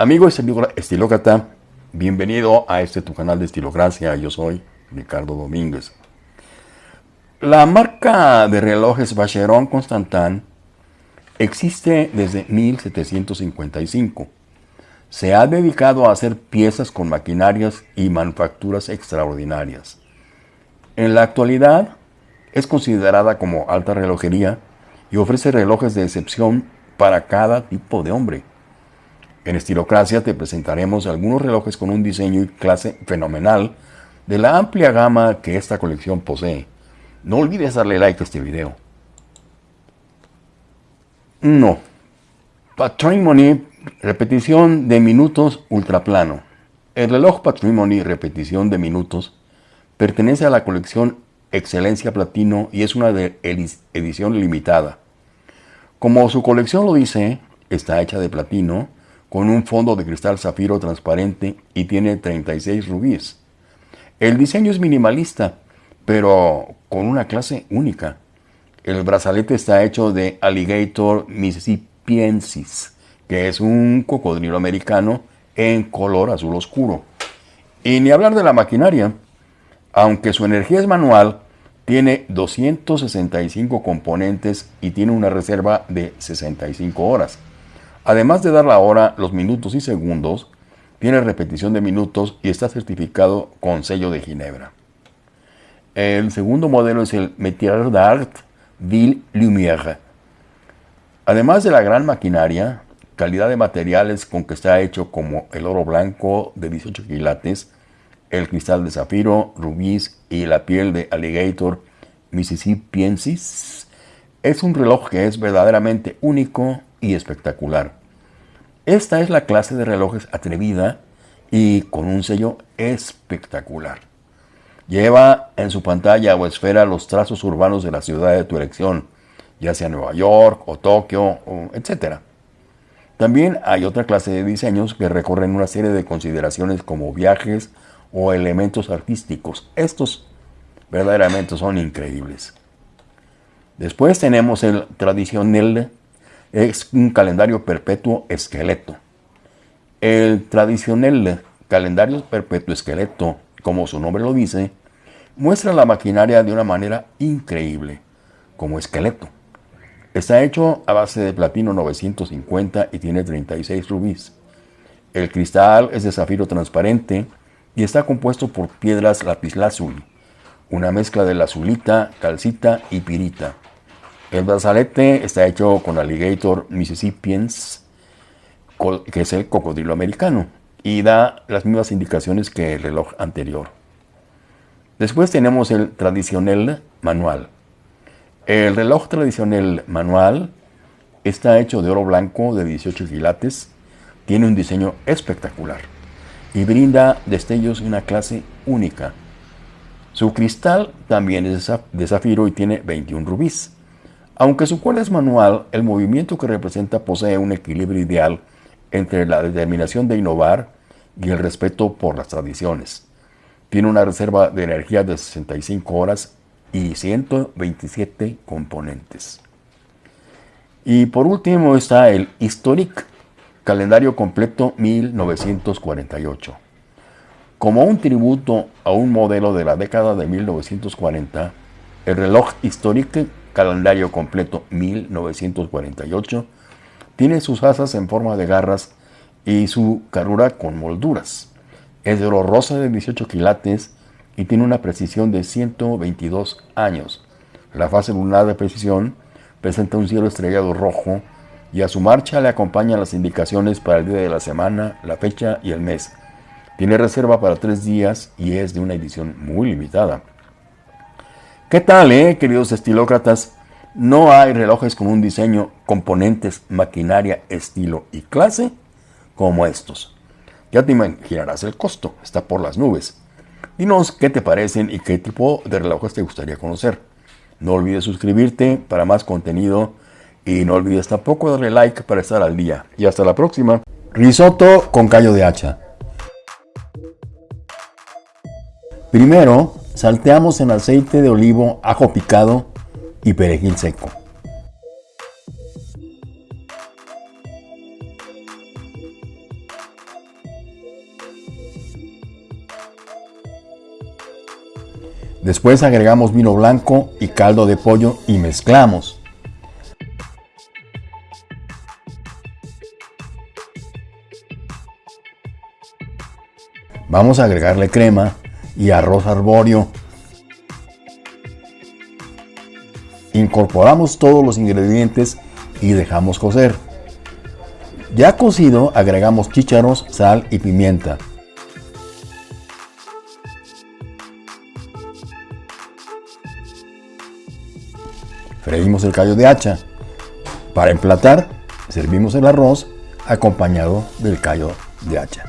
Amigo estilócrata, bienvenido a este tu canal de Estilocracia. Yo soy Ricardo Domínguez. La marca de relojes Vacheron Constantin existe desde 1755. Se ha dedicado a hacer piezas con maquinarias y manufacturas extraordinarias. En la actualidad es considerada como alta relojería y ofrece relojes de excepción para cada tipo de hombre. En Estilocracia te presentaremos algunos relojes con un diseño y clase fenomenal de la amplia gama que esta colección posee. No olvides darle like a este video. No. Patrimony, repetición de minutos ultraplano. El reloj Patrimony, repetición de minutos, pertenece a la colección Excelencia Platino y es una de edición limitada. Como su colección lo dice, está hecha de platino, con un fondo de cristal zafiro transparente y tiene 36 rubíes. El diseño es minimalista, pero con una clase única. El brazalete está hecho de Alligator mississippiensis, que es un cocodrilo americano en color azul oscuro. Y ni hablar de la maquinaria. Aunque su energía es manual, tiene 265 componentes y tiene una reserva de 65 horas. Además de dar la hora, los minutos y segundos, tiene repetición de minutos y está certificado con sello de Ginebra. El segundo modelo es el Métier d'Art Ville Lumière. Además de la gran maquinaria, calidad de materiales con que está hecho como el oro blanco de 18 quilates, el cristal de zafiro, rubíes y la piel de alligator mississippiensis, es un reloj que es verdaderamente único y espectacular. Esta es la clase de relojes atrevida y con un sello espectacular. Lleva en su pantalla o esfera los trazos urbanos de la ciudad de tu elección, ya sea Nueva York o Tokio, etc. También hay otra clase de diseños que recorren una serie de consideraciones como viajes o elementos artísticos. Estos verdaderamente son increíbles. Después tenemos el tradicional es un calendario perpetuo esqueleto. El tradicional calendario perpetuo esqueleto, como su nombre lo dice, muestra la maquinaria de una manera increíble, como esqueleto. Está hecho a base de platino 950 y tiene 36 rubíes. El cristal es de zafiro transparente y está compuesto por piedras lapislázuli, una mezcla de lazulita, calcita y pirita. El brazalete está hecho con Alligator Mississippians, que es el cocodrilo americano, y da las mismas indicaciones que el reloj anterior. Después tenemos el tradicional manual. El reloj tradicional manual está hecho de oro blanco de 18 quilates, tiene un diseño espectacular y brinda destellos de una clase única. Su cristal también es de zafiro y tiene 21 rubíes. Aunque su cual es manual, el movimiento que representa posee un equilibrio ideal entre la determinación de innovar y el respeto por las tradiciones. Tiene una reserva de energía de 65 horas y 127 componentes. Y por último está el Historic Calendario Completo 1948. Como un tributo a un modelo de la década de 1940, el reloj Historic calendario completo 1948, tiene sus asas en forma de garras y su carrura con molduras. Es de oro rosa de 18 quilates y tiene una precisión de 122 años. La fase lunar de precisión presenta un cielo estrellado rojo y a su marcha le acompañan las indicaciones para el día de la semana, la fecha y el mes. Tiene reserva para tres días y es de una edición muy limitada. ¿Qué tal, eh, queridos estilócratas? No hay relojes con un diseño, componentes, maquinaria, estilo y clase como estos. Ya te imaginarás el costo, está por las nubes. Dinos qué te parecen y qué tipo de relojes te gustaría conocer. No olvides suscribirte para más contenido y no olvides tampoco darle like para estar al día. Y hasta la próxima. Risotto con callo de hacha. Primero, Salteamos en aceite de olivo, ajo picado y perejil seco. Después agregamos vino blanco y caldo de pollo y mezclamos. Vamos a agregarle crema y arroz arbóreo. Incorporamos todos los ingredientes y dejamos cocer. Ya cocido agregamos chícharos, sal y pimienta. Freímos el callo de hacha. Para emplatar, servimos el arroz acompañado del callo de hacha.